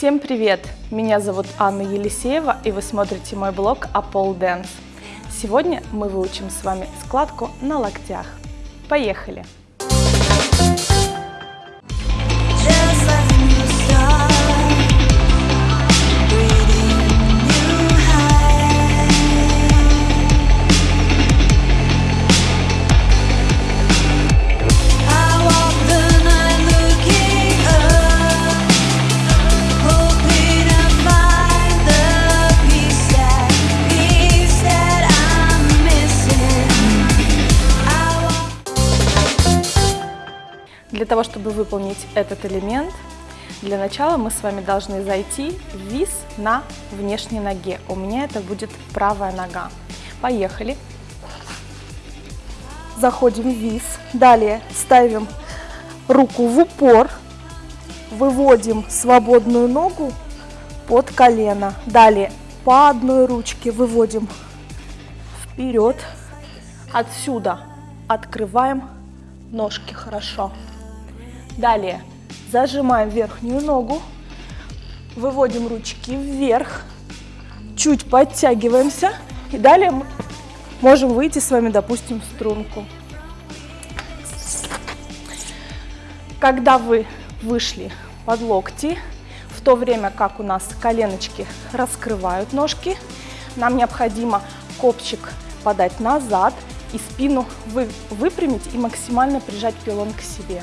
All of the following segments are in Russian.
Всем привет! Меня зовут Анна Елисеева, и вы смотрите мой блог Apple Dance. Сегодня мы выучим с вами складку на локтях. Поехали! Для того, чтобы выполнить этот элемент, для начала мы с вами должны зайти в вис на внешней ноге. У меня это будет правая нога. Поехали. Заходим в вис. Далее ставим руку в упор. Выводим свободную ногу под колено. Далее по одной ручке выводим вперед. Отсюда открываем ножки хорошо. Далее зажимаем верхнюю ногу, выводим ручки вверх, чуть подтягиваемся и далее мы можем выйти с вами, допустим, в струнку. Когда вы вышли под локти, в то время как у нас коленочки раскрывают ножки, нам необходимо копчик подать назад и спину вы, выпрямить и максимально прижать пилон к себе.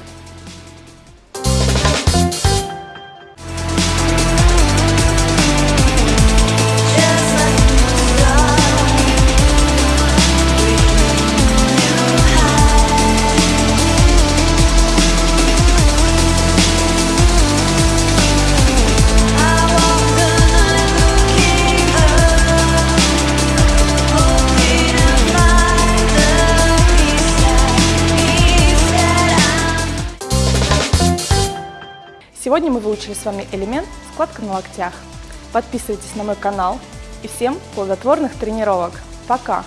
Сегодня мы выучили с вами элемент складка на локтях. Подписывайтесь на мой канал и всем плодотворных тренировок. Пока!